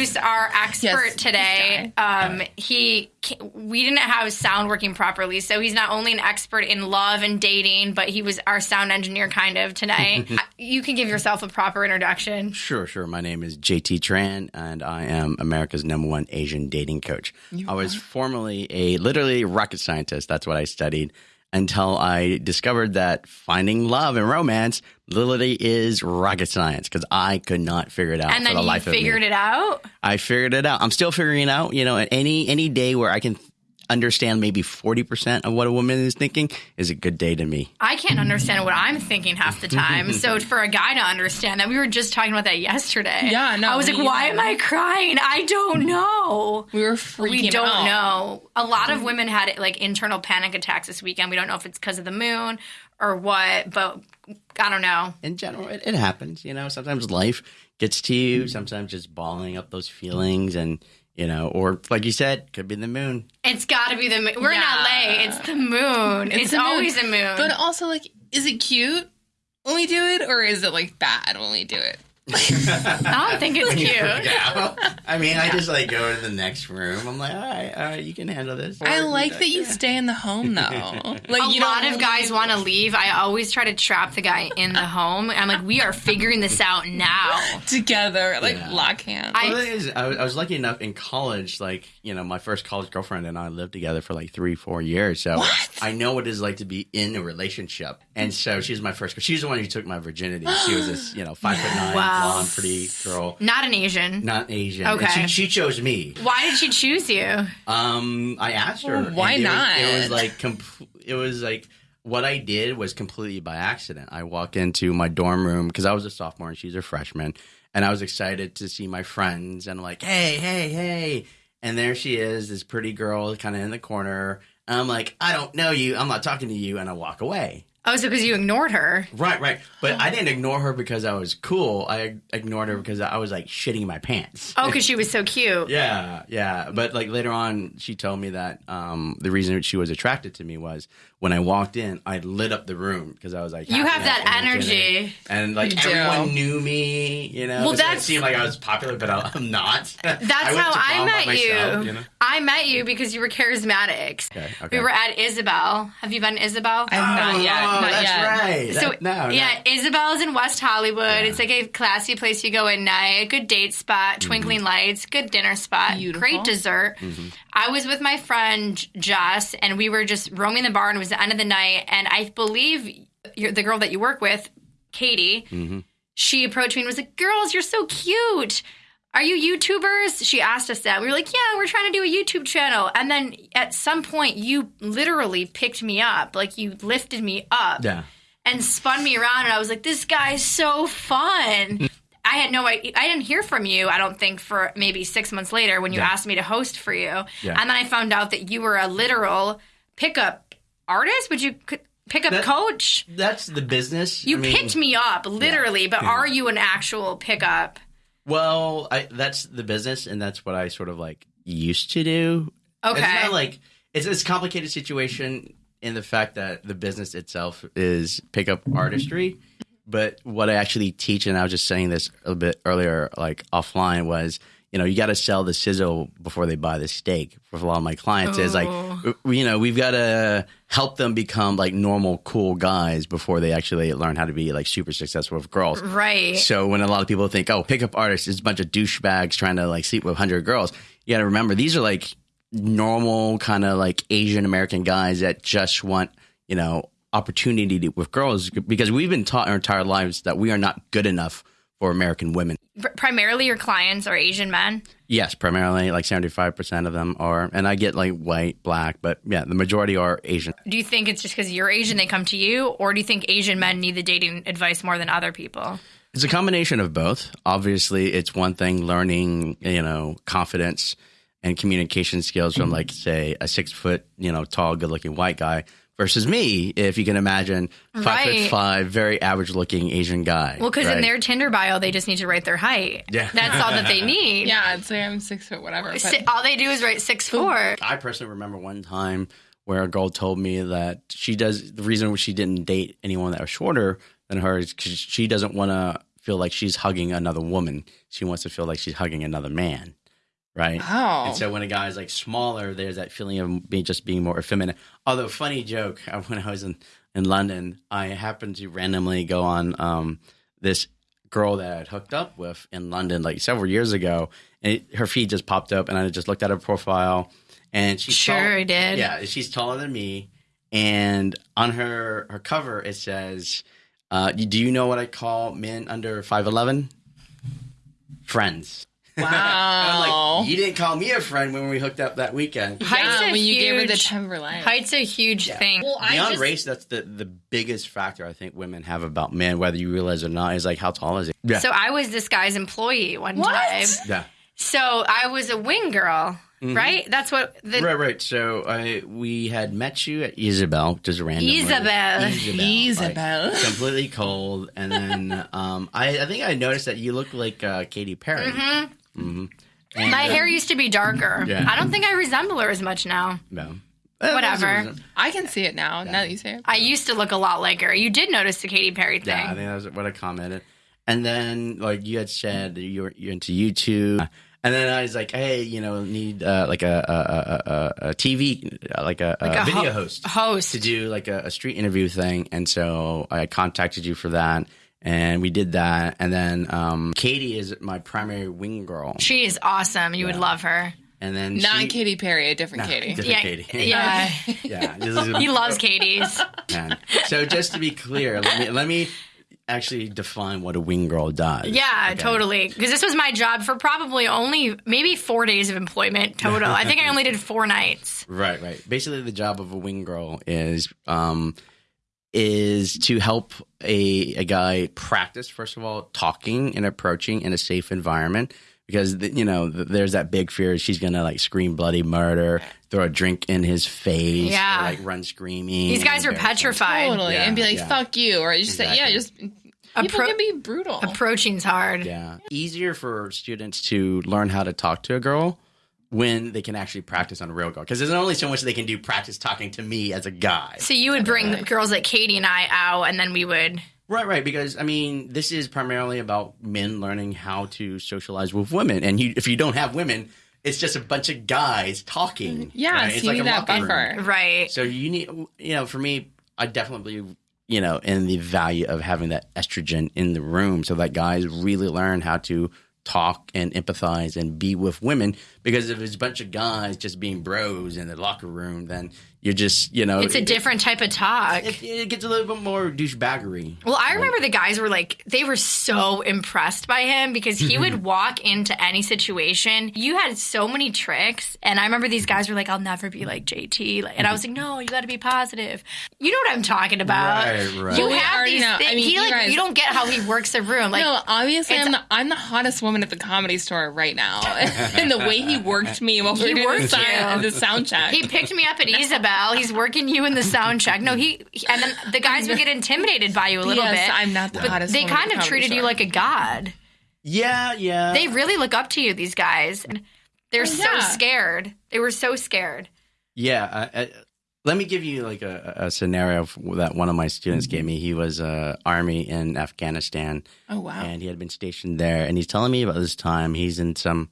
introduce our expert Yes, today. Um, he we didn't have sound working properly, so he's not only an expert in love and dating, but he was our sound engineer kind of tonight. you can give yourself a proper introduction. Sure, sure. My name is JT Tran, and I am America's number one Asian dating coach. I was formerly a literally rocket scientist. That's what I studied until I discovered that finding love and romance literally is rocket science because I could not figure it out And for then the you life of me. figured it out. I figured it out. I'm still figuring it out. You know, any any day where I can understand maybe 40% of what a woman is thinking is a good day to me. I can't understand what I'm thinking half the time. so for a guy to understand that, we were just talking about that yesterday. Yeah, no, I was like, we- why am I crying? I don't know. We were freaking We don't out. know. A lot of women had like internal panic attacks this weekend. We don't know if it's because of the moon or what, but I don't know. in general, it, it happens. You know, sometimes life gets to you. Sometimes just balling up those feelings, and you know, or like you said, could be the moon. It's got to be the moon. We're Yeah. in LA. It's the moon. It's, the moon. always a moon. But also, like, is it cute when we do it, or is it like bad when we do it? I don't think it's cute. Yeah. I mean, I just like go to the next room. I'm like, all right, all right, you can handle this. I like that you stay in the home though. Like a you lot don't of guys want to leave. I always try to trap the guy in the home. I'm like, we are figuring this out now. together, like Yeah. lock hands. I- Well, the thing is, I, was- I was lucky enough in college, like, you know, my first college girlfriend and I lived together for like three, four years. So What? I know what it's like to be in a relationship. And so she's my first, she's the one who took my virginity. She was this, you know, five foot nine, Wow. Blonde, pretty girl, Not an Asian. not Asian. Okay. And she, she chose me. Why did she choose you? Um, I asked her. Well, why and it was- not? it was like, comp- it was like, what I did was completely by accident. I walked into my dorm room because I was a sophomore and she's a freshman, and I was excited to see my friends and I'm like, hey, hey, hey, and there she is, this pretty girl, kind of in the corner. And I'm like, I don't know you. I'm not talking to you, and I walk away. Oh, so because you ignored her. Right, right. But I didn't ignore her because I was cool. I ignored her because I was like shitting my pants. Oh, because she was so cute. Yeah, yeah. But like later on, she told me that um, the reason she was attracted to me was when I walked in, I lit up the room because I was like, You have that energetic. energy. and like You do. everyone knew me. You know, Well, so that's- it seemed like I was popular, but I- I'm not. That's I how I met myself, you. know? I met you because you were charismatic. Okay, okay. We were at Isabel. Have you been to Isabel? I've not yet. Oh, not that's yet. right. So That- no, no. yeah, Isabel's in West Hollywood. It's like a classy place you go at night. A good date spot, mm-hmm. twinkling lights, good dinner spot, Beautiful. great dessert. Mm-hmm. I was with my friend Jess, and we were just roaming the bar, and it was the end of the night. And I believe you're, the girl that you work with, Katie, mm-hmm. she approached me and was like, "Girls, you're so cute." Are you YouTubers? She asked us that. We were like, yeah, we're trying to do a YouTube channel. And then at some point, you literally picked me up. Like, you lifted me up Yeah. and spun me around and I was like, this guy's so fun. Mm. I had no idea. I didn't hear from you, I don't think, for maybe six months later when you Yeah. asked me to host for you. Yeah. And then I found out that you were a literal pickup artist. Would you pickup That- coach? That's the business. You I mean, picked me up, literally, but Yeah. are you an actual pickup? Well, I, that's the business, and that's what I sort of like used to do. Okay. It's not like it's it's a complicated situation in the fact that the business itself is pickup artistry. But what I actually teach, and I was just saying this a bit earlier, like offline, was you know you got to sell the sizzle before they buy the steak. For a lot of my clients, is like oh. you know we've got to help them become like normal, cool guys before they actually learn how to be like super successful with girls. Right. So when a lot of people think, oh, pickup artists is a bunch of douchebags trying to like sleep with hundred girls, you got to remember these are like normal kind of like Asian American guys that just want you know opportunity to, with girls because we've been taught our entire lives that we are not good enough for American women. Primarily, your clients are Asian men. Yes, primarily like seventy five percent of them are, and I get like white, black, but yeah, the majority are Asian. Do you think it's just because you're Asian they come to you, or do you think Asian men need the dating advice more than other people? It's a combination of both. Obviously, it's one thing learning, you know, confidence and communication skills from, like, say, a six foot, you know, tall, good looking white guy versus me, if you can imagine, five Right. foot five, very average looking Asian guy. Well, because in their Tinder bio, they just need to write their height. Yeah. That's all that they need. Yeah, I'd say I'm six foot whatever. But All they do is write six four. I personally remember one time where a girl told me that she does the reason she didn't date anyone that was shorter than her is because she doesn't want to feel like she's hugging another woman. She wants to feel like she's hugging another man, right? Oh. And so when a guy's like smaller, there's that feeling of being just being more effeminate. Although funny joke, when I was in in London, I happened to randomly go on um, this girl that I had hooked up with in London like several years ago, and it, her feed just popped up, and I just looked at her profile, and she's Sure, tall- did. Yeah, she's taller than me, and on her her cover it says, uh, "Do you know what I call men under five eleven? Friends." I'm wow. like, you didn't call me a friend when we hooked up that weekend. Height's yeah, a when you gave her the huge- Timberline. Height's a huge thing. Well, I Beyond just, race, that's the, the biggest factor I think women have about men, whether you realize it or not, is like how tall is he? Yeah. So I was this guy's employee one What? time. yeah. So I was a wing girl, Mm-hmm. right? That's what the Right, right. So I we had met you at Isabel, just randomly. Isabel. Isabel. like, completely cold, and then um, I, I think I noticed that you look like uh, Katy Perry. Mm-hmm. And, my uh, hair used to be darker. Yeah. I don't think I resemble her as much now. No. Whatever. I can see it now. Now that you say it. I used to look a lot like her. You did notice the Katy Perry thing. Yeah, I think that was what I commented. And then, like you had said, you're you're into YouTube. And then I was like, hey, you know, need uh, like a a, a, a, a TV, uh, like a, Like a a video ho- host host. to do like a, a street interview thing. And so I contacted you for that, and we did that. And then um, Katie is my primary wing girl, She is awesome. You would love her. and then Not she, Katy Perry, a different Katy. different Yeah, Katie. yeah. yeah. This is he loves Katie's. man. So just to be clear, let me let me actually define what a wing girl does. Yeah, Okay. totally. Because this was my job for probably only maybe four days of employment total. I think I only did four nights. Right, right. Basically, the job of a wing girl is um, is to help a a guy practice first of all talking and approaching in a safe environment because the, you know th- there's that big fear she's gonna like scream bloody murder, throw a drink in his face, Yeah. or, like run screaming. These guys are petrified. Totally. Yeah, and be like, yeah. fuck you. Or just say, yeah, Exactly. just. People Appro- can be brutal. Approaching's hard. Yeah, easier for students to learn how to talk to a girl when they can actually practice on a real girl because there's only so much they can do practice talking to me as a guy. So you would bring girls like Katie and I out, and then we would. Right, right. Because I mean, this is primarily about men learning how to socialize with women, and you, if you don't have women, it's just a bunch of guys talking. Mm, yeah, right? so It's you like need a that locker room. buffer. Right. So you need, you know, for me, I definitely believe, you know, in the value of having that estrogen in the room, so that guys really learn how to talk and empathize and be with women. Because if it's a bunch of guys just being bros in the locker room, then you're just, you know, It's a it- different type of talk. It, it gets a little bit more douchebaggery. Well, I remember the guys were like, they were so impressed by him because he would walk into any situation. You had so many tricks. And I remember these guys were like, I'll never be like JT. Like- And I was like, no, you got to be positive. You know what I'm talking about. Right, right. You Well, have these know. I things. mean, he, you like, guys- you don't get how he works the room. Like, no, obviously, I'm the, I'm the hottest woman at the comedy store right now. and the way he worked me while we He were doing the, worked sound, the sound check. he picked me up at Isabel. He's working you in the sound check. No, he, and then the guys would get intimidated by you a little yes, bit. I'm not the but hottest they kind of comedy treated you like a god. Yeah, yeah. They really look up to you, these guys. And they're so yeah. scared. They were so scared. Yeah, I, I, let me give you like a, a scenario that one of my students gave me. He was uh, army in Afghanistan, Oh, wow. and he had been stationed there. And he's telling me about this time. He's in some,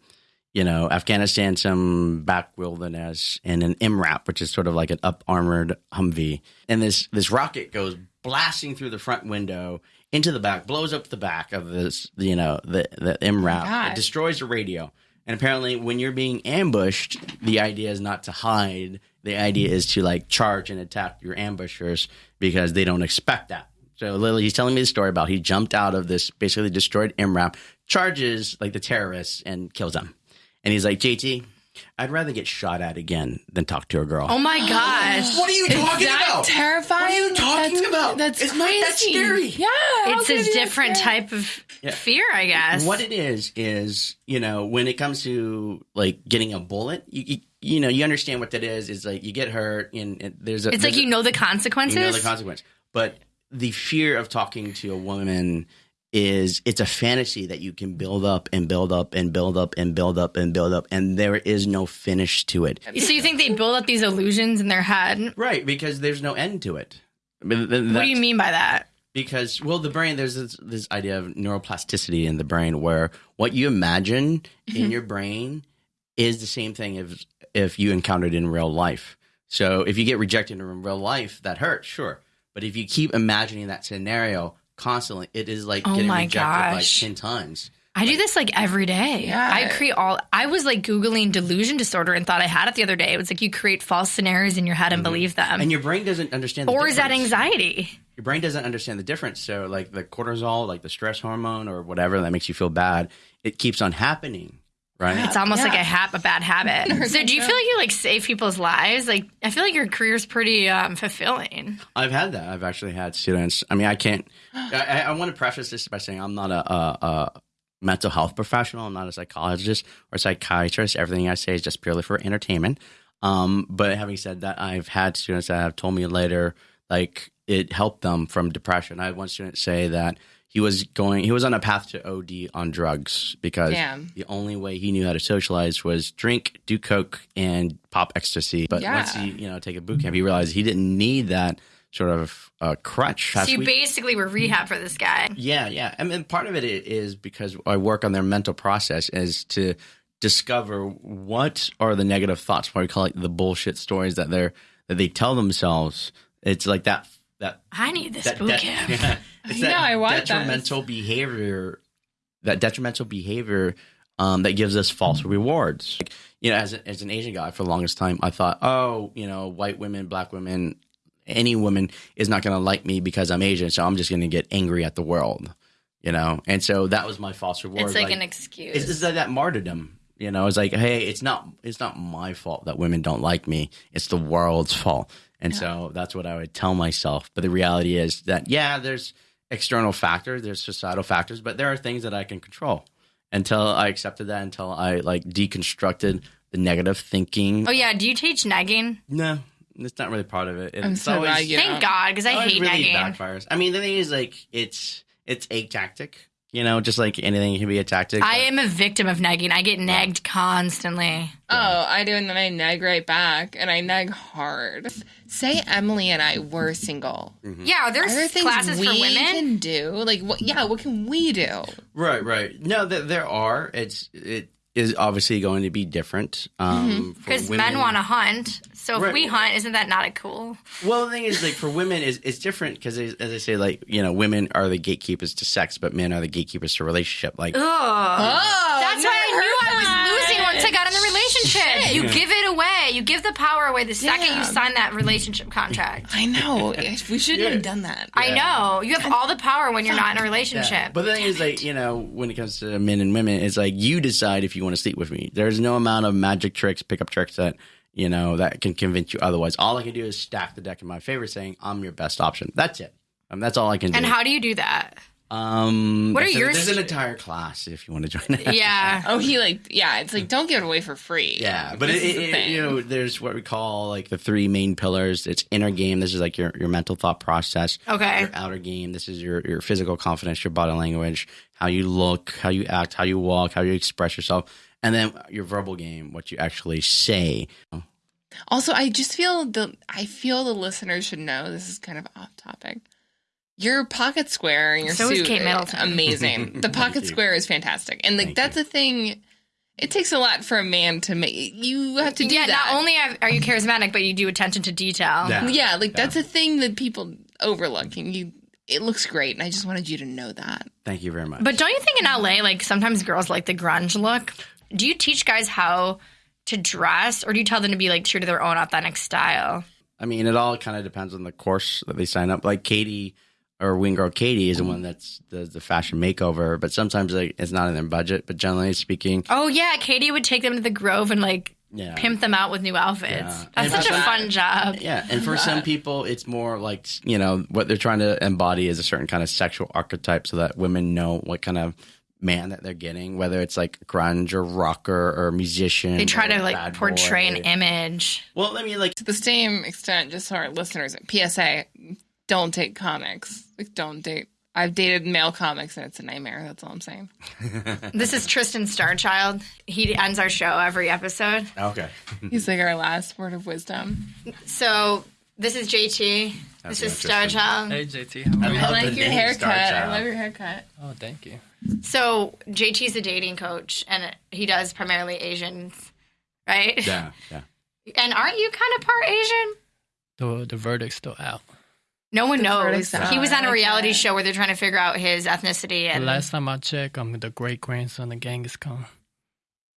you know, Afghanistan, some back wilderness, in an MRAP, which is sort of like an up armored Humvee. And this this rocket goes blasting through the front window into the back, blows up the back of this, you know, the the MRAP. Oh God. it destroys the radio. And apparently, when you're being ambushed, the idea is not to hide. The idea is to like charge and attack your ambushers because they don't expect that. So literally, he's telling me the story about he jumped out of this basically destroyed MRAP, charges like the terrorists and kills them. And he's like, JT, I'd rather get shot at again than talk to a girl. Oh my gosh. what are you Is that terrifying? What are you talking That's- about? That's It's not crazy. that scary. Yeah. It's could it a different type of Yeah. fear, I guess. What it is is you know when it comes to like getting a bullet, you you, you know you understand what that is. Is like you get hurt and, and there's a it's there's like a- you know the consequences. you know the consequence. But the fear of talking to a woman is it's a fantasy that you can build up and build up and build up and build up and build up and there is no finish to it. so you think they build up these illusions in their head? Right, because there's no end to it. What do you mean by that? because well the brain there's this, this idea of neuroplasticity in the brain where what you imagine in mm-hmm. your brain is the same thing if if you encountered in real life so if you get rejected in real life that hurts sure but if you keep imagining that scenario constantly it is like Oh getting my rejected like gosh. 10 times I do this like every day. Yeah. I create all. I was like googling delusion disorder and thought I had it the other day. It was like you create false scenarios in your head and believe them. Mm-hmm. and your brain doesn't understand the or is that anxiety? your brain doesn't understand the difference. So, like the cortisol, like the stress hormone or whatever that makes you feel bad, it keeps on happening, right? It's almost like a hap a bad habit. so do you feel like you like save people's lives? Like I feel like your career's pretty um, fulfilling. I've had that. I've actually had students. I mean, I can't. I, I- I want to preface this by saying I'm not a, a, a mental health professional. I'm not a psychologist or psychiatrist. Everything I say is just purely for entertainment. Um, but having said that, I've had students that have told me later, like it helped them from depression. I had one student say that he was going, he was on a path to OD on drugs because Damn. the only way he knew how to socialize was drink, do coke, and pop ecstasy. But Yeah. once he, you know, take a boot camp, he realized he didn't need that sort of uh, crutch. So you we- basically were rehab for this guy. yeah, yeah. I mean, part of it is because I work on their mental process is to discover what are the negative thoughts. What we call it the bullshit stories that they're that they tell themselves. It's like that that I need this that, boot that- camp. yeah, it's I know, I want this. detrimental behavior. That detrimental behavior um, that gives us false rewards. Like, you know, as, a, as an Asian guy for the longest time, I thought, oh, you know, white women, black women, any woman is not going to like me because I'm Asian, so I'm just going to get angry at the world, you know. And so that was my false reward. It's like, an excuse. It's, it's like that martyrdom, you know. It's like, hey, it's not it's not my fault that women don't like me. It's the world's fault. And so that's what I would tell myself. But the reality is that yeah, there's external factors, there's societal factors, but there are things that I can control. Until I accepted that, until I like deconstructed the negative thinking. oh yeah, do you teach negging? No, it's not really part of it. I'm It's so always- glad you- Thank God, because I it hate really negging. backfires. I mean, the thing is, like, it's it's a tactic. You know, just like anything can be a tactic. I am a victim of negging. I get negged constantly. Oh, I do, and then I neg right back, and I neg hard. Say Emily and I were single. Mm-hmm. Yeah, Are there's there things classes we for women. can do? Like, what? Yeah, what can we do? right, right. No, there, there are. It's it is obviously going to be different. Um, for Because men want to hunt. So if Right. we hunt, isn't that not a cool? Well, the thing is, like, for women, is it's different because, as I say, like, you know, women are the gatekeepers to sex, but men are the gatekeepers to relationship. Like, Oh, That's why I knew I was losing once I got in the relationship. You give it away. You give the power away the second you sign that relationship contract. I know. we shouldn't Yeah. have done that. I know. You have all the power when you're not in a Yeah. relationship. But the thing is, like, you know, when it comes to men and women, it's like you decide if you want to sleep with me. There's no amount of magic tricks, pickup tricks that, you know, that can convince you otherwise. All I can do is stack the deck in my favor saying, I'm your best option. That's it. Um, that's all I can do. and how do you do that? Um, What are there's a- your There's an entire class if you want to join it. Yeah. Oh, he like yeah. It's like don't give it away for free. Yeah, but This it, is it, you know, there's what we call like the three main pillars. It's inner game. This is like your, your mental thought process. Okay. Your outer game. This is your your physical confidence, your body language, how you look, how you act, how you walk, how you express yourself, and then your verbal game, what you actually say. Also, I just feel the I feel the listeners should know this is kind of off topic. Your pocket square and your So is Kate Middleton. amazing. The pocket square is fantastic, and like Thank that's a thing. It takes a lot for a man to make. You have to do yeah, that. not only are you charismatic, but you do attention to detail. Yeah. yeah, like that's a thing that people overlook, and you. It looks great, and I just wanted you to know that. Thank you very much. But don't you think in LA, like sometimes girls like the grunge look? Do you teach guys how to dress, or do you tell them to be like true to their own authentic style? I mean, it all kind of depends on the course that they sign up. Like Katie or Wing Girl Katie is the one that's does the fashion makeover, but sometimes like it's not in their budget. But generally speaking, Oh yeah, Katie would take them to the Grove and like yeah, pimp them out with new outfits. Yeah. That's And such a that's- fun job. Yeah, and for some people, it's more like you know what they're trying to embody is a certain kind of sexual archetype, so that women know what kind of man that they're getting, whether it's like grunge or rocker or musician. They try to like portray boy. an image. Well, I mean, like To the same extent, just so our listeners, PSA: don't date comics. Like, don't date. I've dated male comics, and it's a nightmare. That's all I'm saying. This is Tristan Starchild. He ends our show every episode. okay, He's like our last word of wisdom. So This is JT. That's this is Starchild. Hey JT, how are I you? I love like the your name haircut. Star I love your haircut. Oh, thank you. So JT's a dating coach, and he does primarily Asians, right? Yeah, yeah. And aren't you kind of part Asian? The the verdict's still out. No one knows. verdict's. He was on a reality show where they're trying to figure out his ethnicity, and last time I checked, I'm the great grandson of Genghis Khan.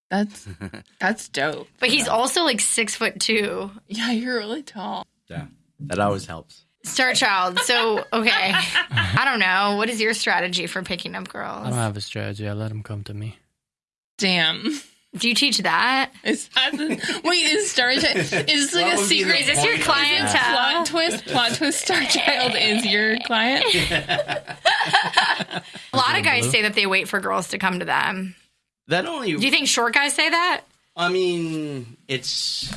That's that's dope. but he's also like six foot two. Yeah, you're really tall. yeah. That always helps. Starchild. So okay, I don't know. What is your strategy for picking up girls? I don't have a strategy. I let them come to me. Damn. Do you teach that? Is that the, wait, is Starchild is this like a would be the secret? Is this your point clientele? Plot twist, plot twist, Starchild is your client. A lot of guys say that they wait for girls to come to them. That only. Do you think short guys say that? I mean, it's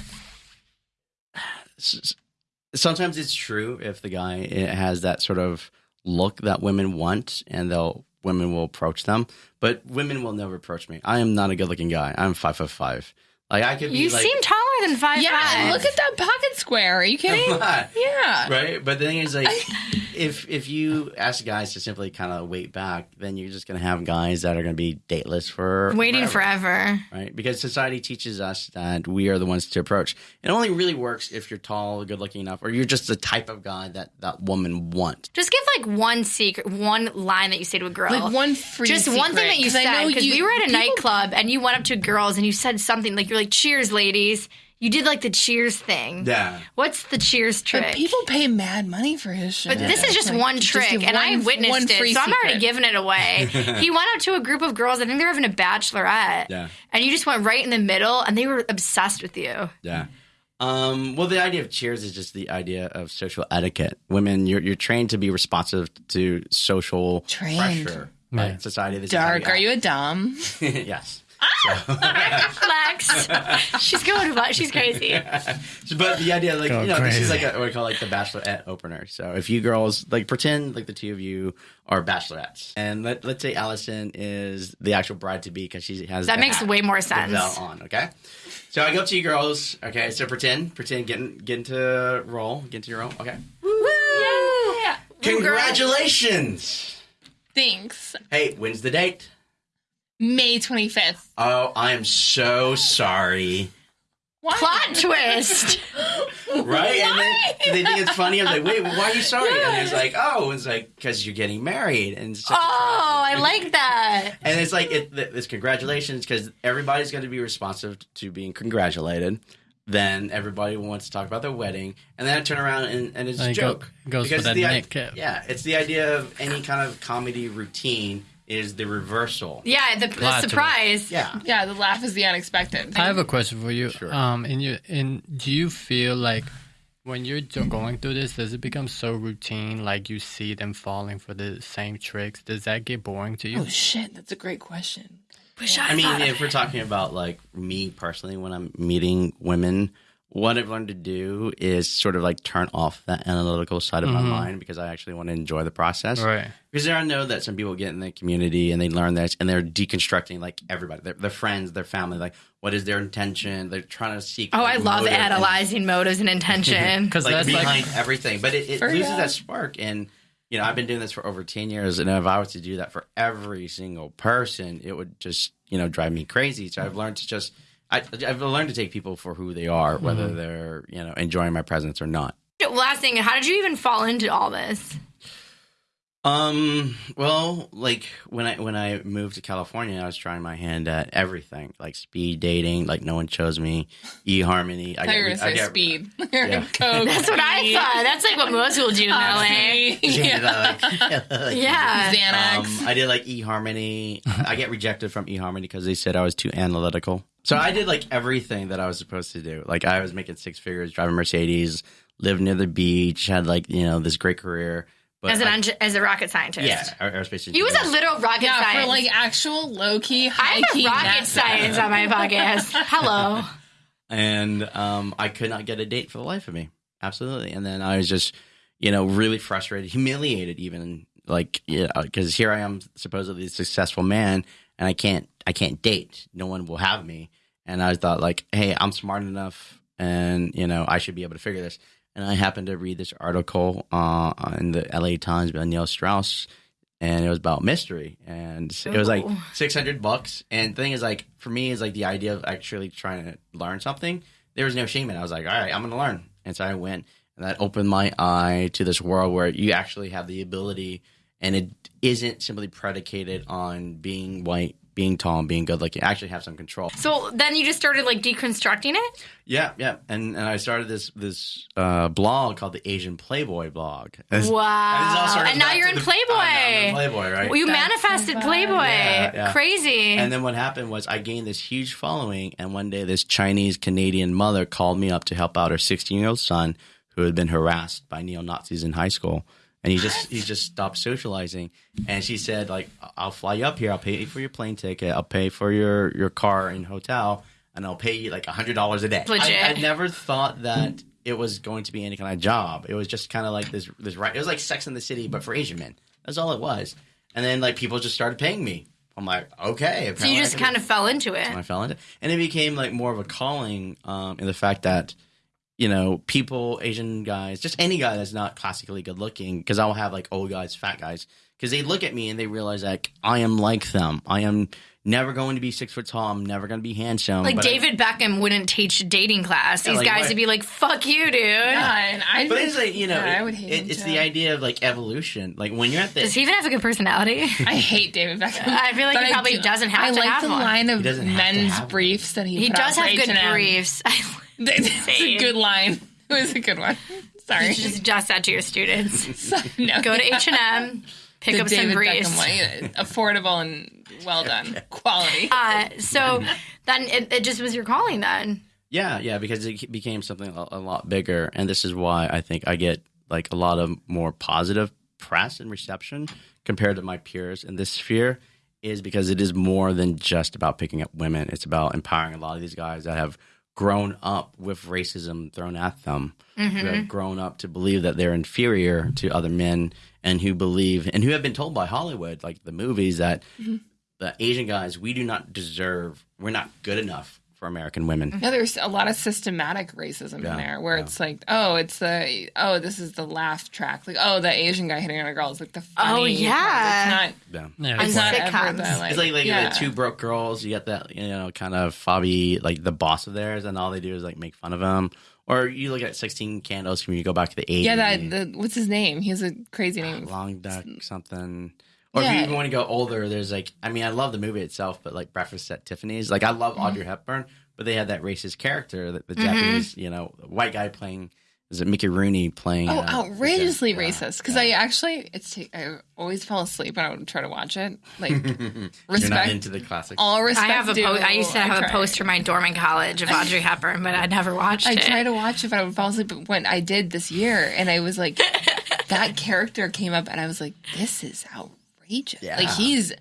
sometimes it's true if the guy has that sort of look that women want, and they'll women will approach them, but women will never approach me. I am not a good-looking guy. I'm five foot five. Like I could be You like, seem taller than five Yeah, five. look at that pocket square. Are you kidding? I'm. Yeah. right? But the thing is, like, if if you ask guys to simply kind of wait back, then you're just gonna have guys that are gonna be dateless for Waiting forever. forever. right? Because society teaches us that we are the ones to approach. It only really works if you're tall, good looking enough, or you're just the type of guy that that woman wants. Just give like one secret, one line that you say to a girl. Like one free Just one thing that you I said because you- we were at a people- nightclub and you went up to girls and you said something like you're like cheers ladies. You did like the cheers thing. Yeah. What's the cheers trick? But people pay mad money for his shit. But this is just Like, one trick, give and I witnessed one it, free so I'm already giving it away. he went up to a group of girls. I think they were having a bachelorette, Yeah. and you just went right in the middle, and they were obsessed with you. Yeah. Um, well, the idea of cheers is just the idea of social etiquette. Women, you're you're trained to be responsive to social Trained. pressure. Right? Society. this is Dark. we Are you a dom? yes. Flex. she's going. to She's crazy. So, but the idea, like Go you know, this is like a, what we call like the bachelorette opener. So if you girls like pretend like the two of you are bachelorettes, and let let's say Allison is the actual bride to be because she has That makes hat, way more sense. belt on. Okay, so I go up to you girls. Okay, so pretend, pretend, get in, get into role, get into your role. Okay, Yeah. congratulations. Thanks. Hey, when's the date? May 25th. Oh, I am so sorry. Why? Plot twist. Right? And then they think it's funny. I'm like, wait, why are you sorry? And it's like, oh, it's like, because you're getting married. And it's such Oh, I like that. And it's like, it, it's congratulations because everybody's going to be responsive to being congratulated. Then everybody wants to talk about their wedding. And then I turn around and, and it's a And it go- joke. goes for that the, i- Nick Yeah, it's the idea of any kind of comedy routine is the reversal. Yeah, the, the surprise. Yeah. Yeah, the laugh is the unexpected. I have a question for you. Sure. Um, in your in, do you feel like when you're do- going through this, does it become so routine? Like you see them falling for the same tricks. Does that get boring to you? Oh shit, that's a great question. Wish I, I mean, if we're talking about like me personally, when I'm meeting women, what I've learned to do is sort of like turn off that analytical side of my mm-hmm. mind because I actually want to enjoy the process. Right. Because there I know that some people get in the community and they learn this and they're deconstructing like everybody, their, their friends, their family, like what is their intention? They're trying to seek. Oh, like, I love motive and- analyzing motives and intention. Because like that's behind like everything, but it, it loses real. that spark. And you know, I've been doing this for over ten years, and if I was to do that for every single person, it would just you know drive me crazy. So I've learned to just I, I've learned to take people for who they are, whether mm-hmm. they're you know enjoying my presence or not. Last thing, how did you even fall into all this? Um. Well, like when I when I moved to California, I was trying my hand at everything, like speed dating. Like no one chose me. eHarmony. I I thought were get- gonna I say get- speed. Yeah. Coke. That's what I thought. That's like what most people do in LA. Yeah. Yeah. like- Yeah. Xanax. Um, I did like eHarmony. I get rejected from eHarmony because they said I was too analytical. So I did like everything that I was supposed to do. Like I was making six figures, driving Mercedes, lived near the beach, had like you know this great career. But As an I- engi- as a rocket scientist. yeah, aer- aerospace. He was a engineer. literal rocket yeah, science. for like actual low key, I high have key rocket NASA. science on my podcast. Hello. and um, I could not get a date for the life of me. Absolutely. And then I was just, you know, really frustrated, humiliated, even like, yeah, because here I am, supposedly a successful man, and I can't, I can't date. No one will have me. And I thought, like, hey, I'm smart enough. and you know I should be able to figure this. And I happened to read this article uh, in the L.A. Times by Neil Strauss, and it was about mystery, and it was like six hundred bucks. And the thing is, like for me, is like the idea of actually trying to learn something. There was no shame in it. I was like, all right, I'm going to learn, and so I went, and that opened my eye to this world where you actually have the ability, and it isn't simply predicated on being white, being tall, and being good looking. You actually have some control. So then you just started like deconstructing it. Yeah, yeah, and and I started this this uh, blog called the Asian Playboy blog. It's- Wow. and it's all sort of And now you're in the- Playboy. I'm in Playboy, right? Well, you That's manifested so. Playboy. Yeah, yeah. Crazy. And then what happened was I gained this huge following, and one day this Chinese Canadian mother called me up to help out her 16 year old son who had been harassed by neo Nazis in high school, and he just he just stopped socializing. And she said like, "I'll fly you up here. I'll pay for your plane ticket. I'll pay for your your car and hotel, and I'll pay you like a hundred dollars a day." Legit. I, I never thought that. It was going to be any kind of job. It was just kind of like this, this right. It was like Sex in the City, but for Asian men. That's all it was. And then like people just started paying me. I'm like, okay. so you just kind of fell into it. I fell into, it, and it became like more of a calling um, in the fact that you know people, Asian guys, just any guy that's not classically good looking, because I'll have like old guys, fat guys, because they look at me and they realize like I am like them. I am never going to be six foot tall. I'm never going to be handsome. Like but I- David Beckham wouldn't teach a dating class. Yeah, These like guys what? would be like, "Fuck you, dude." Yeah, and I. but it's like you know, Yeah, I it- would hate it- it's the idea of like evolution. Like when you're at the Does he even have a good personality? I hate David Beckham. I feel like But he probably do- doesn't have I to like have the one. line of He doesn't have to men's have one. briefs that he, he does have good briefs. That's a good line. It was a good one. Sorry. You should just adjust that to your students. no, Go to H and M, pick the up some David briefs. Beckham. Affordable and well done. Quality. Uh, so then it, it just was your calling then. Yeah, yeah, because it became something a, a lot bigger, and this is why I think I get like a lot of more positive press and reception compared to my peers in this sphere. Is because it is more than just about picking up women. It's about empowering a lot of these guys that have grown up with racism thrown at them, who have mm-hmm. grown up to believe that they're inferior to other men, and who believe and who have been told by Hollywood, like the movies, that mm-hmm. the Asian guys we do not deserve. We're not good enough for American women. Yeah, there's a lot of systematic racism Yeah, in there where yeah. it's like, oh, it's the oh, this is the laugh track. Like, oh, the Asian guy hitting on a girl is like the oh, funny. Oh, yeah. It's not Yeah. Yeah, it's not ever sitcoms. the like, It's like like yeah. the two broke girls. You got that you know kind of Fabi like the boss of theirs, and all they do is like make fun of him. Or you look at Sixteen Candles when you go back to the eighties. Yeah, that the what's his name? He has a crazy ah, name. Long Duk something. Or if you even want to go older, there's like I mean I love the movie itself, but like Breakfast at Tiffany's, like I love Mm-hmm. Audrey Hepburn, but they had that racist character, that the Japanese you know white guy playing. Is it Mickey Rooney playing? Oh, uh, outrageously yeah, racist! Because yeah. I actually, it's I always fell asleep and I would try to watch it. Like You're respect, not into the classics. all respect. I have a due, po- I used to have a tried. poster in my dorm in college of Audrey Hepburn, but I never watched I it. I tried to watch it, but I would fall asleep. But when I did this year, and I was like, that character came up, and I was like, this is outrageous. Yeah. Like he's,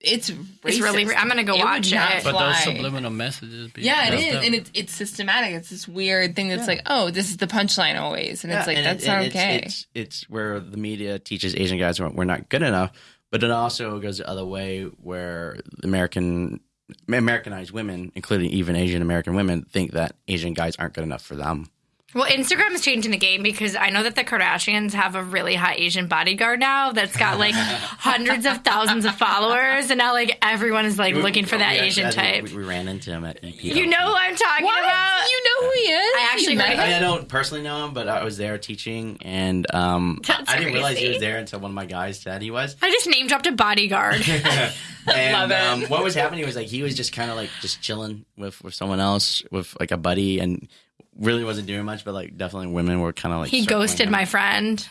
it's racist. It's really I'm gonna go It watch it. But those subliminal messages. Be Yeah, it is, messed up. and it's it's systematic. It's this weird thing that's like, oh, this is the punchline always, and it's like and that's it- not and it's- okay. It's, it's where the media teaches Asian guys we're we're not good enough, but it also goes the other way where American Americanized women, including even Asian American women, think that Asian guys aren't good enough for them. Well, Instagram is changing the game because I know that the Kardashians have a really hot Asian bodyguard now that's got like hundreds of thousands of followers, and now like everyone is like looking for that We actually- Asian I type. We, we ran into him at EP. You know who I'm talking what? about? You know who he is? I actually met heard- I, him? I don't personally know him, but I was there teaching, and um, I, That's I didn't realize he was there until one of my guys said he was. I just name dropped a bodyguard. and Love it. um, what was happening was like he was just kind of like just chilling with with someone else, with like a buddy, and really wasn't doing much. But like definitely women were kind of like he ghosted him. my friend,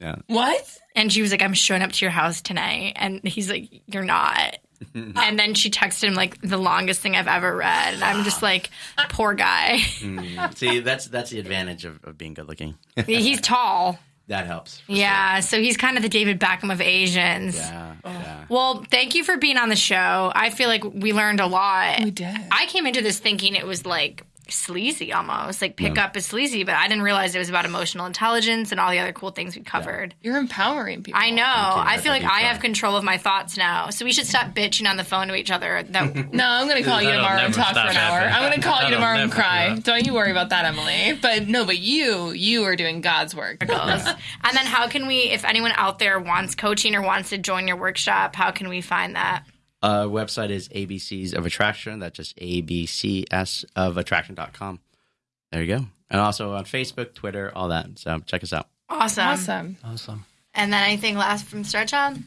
Yeah. What? and she was like, "I'm showing up to your house tonight," and he's like, "You're not." and then she texted him like the longest thing I've ever read, and I'm just like, "Poor guy. Mm. See, that's that's the advantage of, of being good looking. he's tall." that helps. for Yeah, so he's kind of the David Beckham of Asians. sure. Yeah. Oh. Yeah. Well, thank you for being on the show. I feel like we learned a lot. We did. I came into this thinking it was like sleazy almost. Like pickup is sleazy, but I didn't realize it was about emotional intelligence and all the other cool things we covered. You're empowering people. I know. you. I I feel like I so. have control of my thoughts now. So we should stop bitching on the phone to each other. That No, I'm gonna call you tomorrow and talk for an hour. I'm gonna call you tomorrow and cry. do Don't you worry about that, Emily. But no, but you, you are doing God's work. goes. and then how can we, if anyone out there wants coaching or wants to join your workshop, how can we find that? Uh, website is ABCs of Attraction. That's just ABCS of Attraction.com. There you go. And also on Facebook, Twitter, all that. So check us out. Awesome. Awesome. Awesome. And then anything last from Tristan?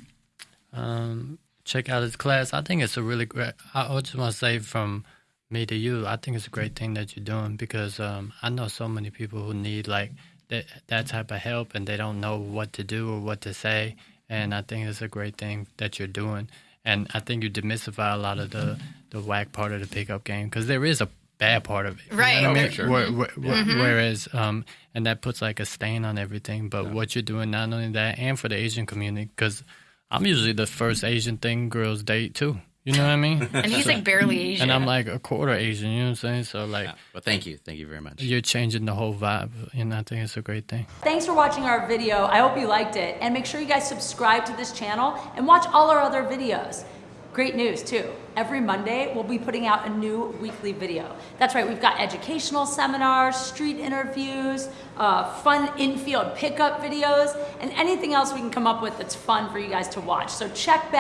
Um, check out his class. I think it's a really great. I I just want to say from me to you, I think it's a great thing that you're doing because um, I know so many people who need like that that type of help and they don't know what to do or what to say. And I think it's a great thing that you're doing. And I think you demystify a lot of the the whack part of the pickup game because there is a bad part of it. You know Right. I Oh, mean? sure. Where- where- where- Whereas, um, and that puts like a stain on everything. But what you're doing, not only that, and for the Asian community, because I'm usually the first Asian thing girls date too. You know what I mean? And he's like barely Asian. and I'm like a quarter Asian. You know what I'm saying? So like, Well, thank you. Thank you very much. you're changing the whole vibe, and I think it's a great thing. Thanks for watching our video. I hope you liked it. And make sure you guys subscribe to this channel and watch all our other videos. Great news, too. Every Monday, we'll be putting out a new weekly video. That's right, we've got educational seminars, street interviews, uh, fun infield pickup videos, and anything else we can come up with that's fun for you guys to watch. So check back.